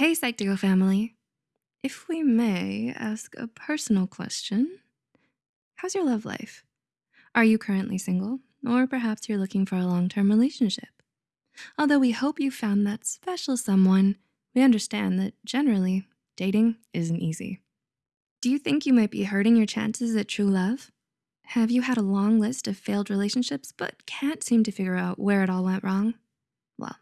Hey, Psych2Go family. If we may ask a personal question, how's your love life? Are you currently single? Or perhaps you're looking for a long-term relationship? Although we hope you found that special someone, we understand that generally, dating isn't easy. Do you think you might be hurting your chances at true love? Have you had a long list of failed relationships but can't seem to figure out where it all went wrong? Well,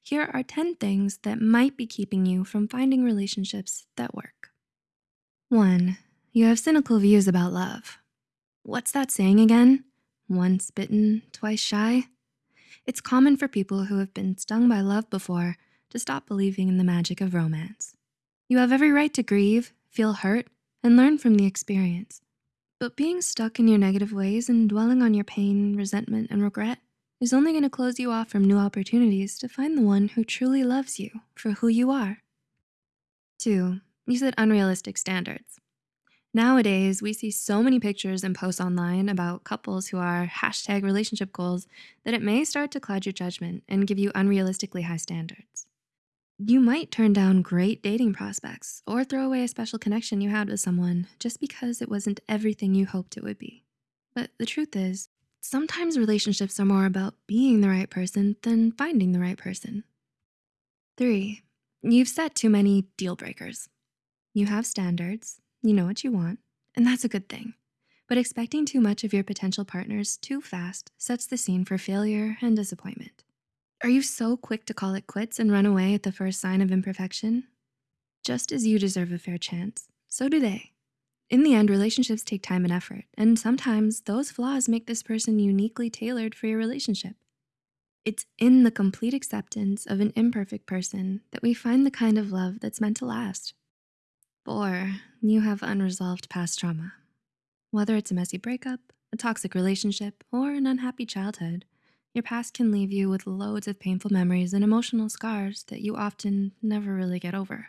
here are 10 things that might be keeping you from finding relationships that work. One, you have cynical views about love. What's that saying again? Once bitten, twice shy? It's common for people who have been stung by love before to stop believing in the magic of romance. You have every right to grieve, feel hurt, and learn from the experience. But being stuck in your negative ways and dwelling on your pain, resentment, and regret is only gonna close you off from new opportunities to find the one who truly loves you for who you are. Two, you set unrealistic standards. Nowadays, we see so many pictures and posts online about couples who are hashtag relationship goals that it may start to cloud your judgment and give you unrealistically high standards. You might turn down great dating prospects or throw away a special connection you had with someone just because it wasn't everything you hoped it would be. But the truth is, sometimes relationships are more about being the right person than finding the right person. Three, you've set too many deal breakers. You have standards, you know what you want, and that's a good thing. But expecting too much of your potential partners too fast sets the scene for failure and disappointment. Are you so quick to call it quits and run away at the first sign of imperfection? Just as you deserve a fair chance, so do they. In the end, relationships take time and effort, and sometimes those flaws make this person uniquely tailored for your relationship. It's in the complete acceptance of an imperfect person that we find the kind of love that's meant to last. Four, you have unresolved past trauma. Whether it's a messy breakup, a toxic relationship, or an unhappy childhood, your past can leave you with loads of painful memories and emotional scars that you often never really get over.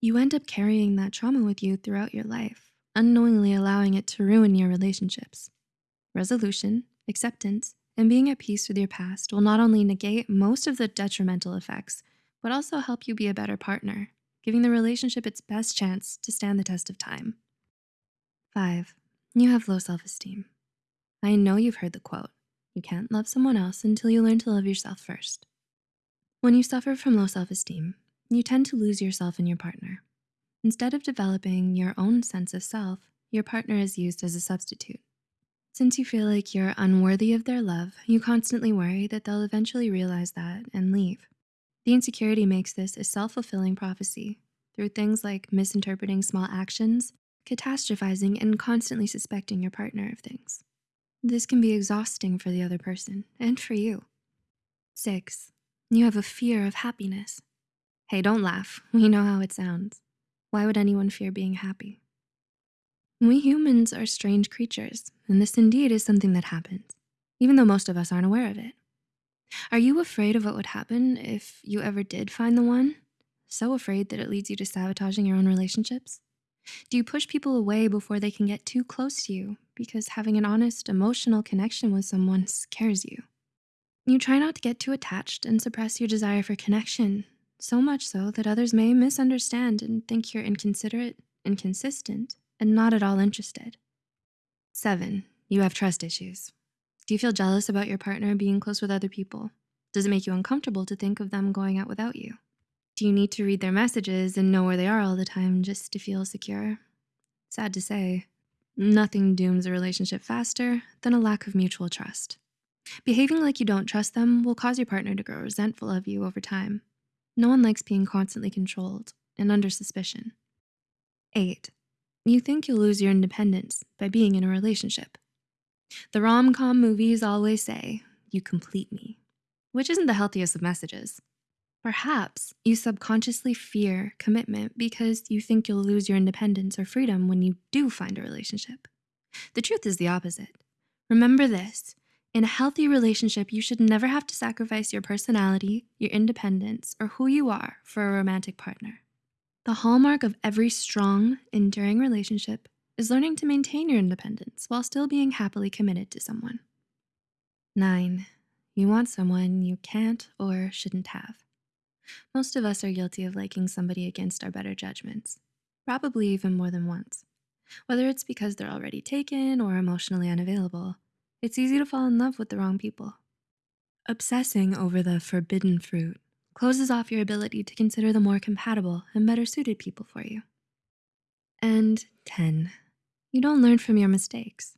You end up carrying that trauma with you throughout your life, unknowingly allowing it to ruin your relationships. Resolution, acceptance, and being at peace with your past will not only negate most of the detrimental effects, but also help you be a better partner giving the relationship its best chance to stand the test of time. Five, you have low self-esteem. I know you've heard the quote, you can't love someone else until you learn to love yourself first. When you suffer from low self-esteem, you tend to lose yourself in your partner. Instead of developing your own sense of self, your partner is used as a substitute. Since you feel like you're unworthy of their love, you constantly worry that they'll eventually realize that and leave. The insecurity makes this a self-fulfilling prophecy through things like misinterpreting small actions, catastrophizing, and constantly suspecting your partner of things. This can be exhausting for the other person and for you. Six, you have a fear of happiness. Hey, don't laugh. We know how it sounds. Why would anyone fear being happy? We humans are strange creatures, and this indeed is something that happens, even though most of us aren't aware of it. Are you afraid of what would happen if you ever did find the one? So afraid that it leads you to sabotaging your own relationships? Do you push people away before they can get too close to you because having an honest, emotional connection with someone scares you? You try not to get too attached and suppress your desire for connection, so much so that others may misunderstand and think you're inconsiderate, inconsistent, and not at all interested. Seven, you have trust issues. Do you feel jealous about your partner being close with other people? Does it make you uncomfortable to think of them going out without you? Do you need to read their messages and know where they are all the time just to feel secure? Sad to say, nothing dooms a relationship faster than a lack of mutual trust. Behaving like you don't trust them will cause your partner to grow resentful of you over time. No one likes being constantly controlled and under suspicion. Eight, you think you'll lose your independence by being in a relationship. The rom-com movies always say, you complete me, which isn't the healthiest of messages. Perhaps you subconsciously fear commitment because you think you'll lose your independence or freedom when you do find a relationship. The truth is the opposite. Remember this, in a healthy relationship, you should never have to sacrifice your personality, your independence, or who you are for a romantic partner. The hallmark of every strong, enduring relationship is learning to maintain your independence while still being happily committed to someone. Nine, you want someone you can't or shouldn't have. Most of us are guilty of liking somebody against our better judgments, probably even more than once. Whether it's because they're already taken or emotionally unavailable, it's easy to fall in love with the wrong people. Obsessing over the forbidden fruit closes off your ability to consider the more compatible and better suited people for you. And 10, you don't learn from your mistakes.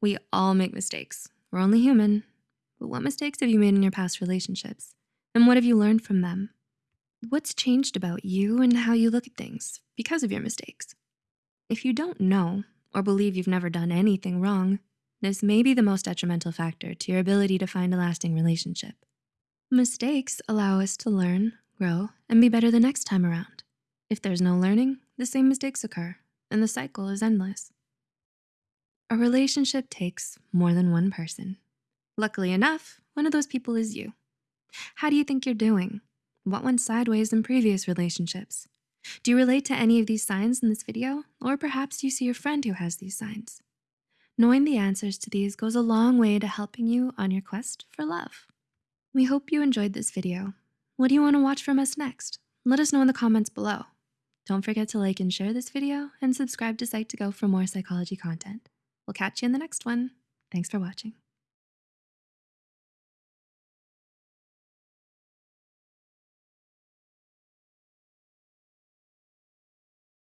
We all make mistakes. We're only human. But what mistakes have you made in your past relationships? And what have you learned from them? What's changed about you and how you look at things because of your mistakes? If you don't know or believe you've never done anything wrong, this may be the most detrimental factor to your ability to find a lasting relationship. Mistakes allow us to learn, grow, and be better the next time around. If there's no learning, the same mistakes occur, and the cycle is endless. A relationship takes more than one person. Luckily enough, one of those people is you. How do you think you're doing? What went sideways in previous relationships? Do you relate to any of these signs in this video? Or perhaps you see a friend who has these signs. Knowing the answers to these goes a long way to helping you on your quest for love. We hope you enjoyed this video. What do you wanna watch from us next? Let us know in the comments below. Don't forget to like and share this video and subscribe to Psych2Go for more psychology content. We'll catch you in the next one. Thanks for watching.